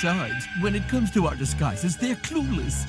Besides, when it comes to our disguises, they're clueless.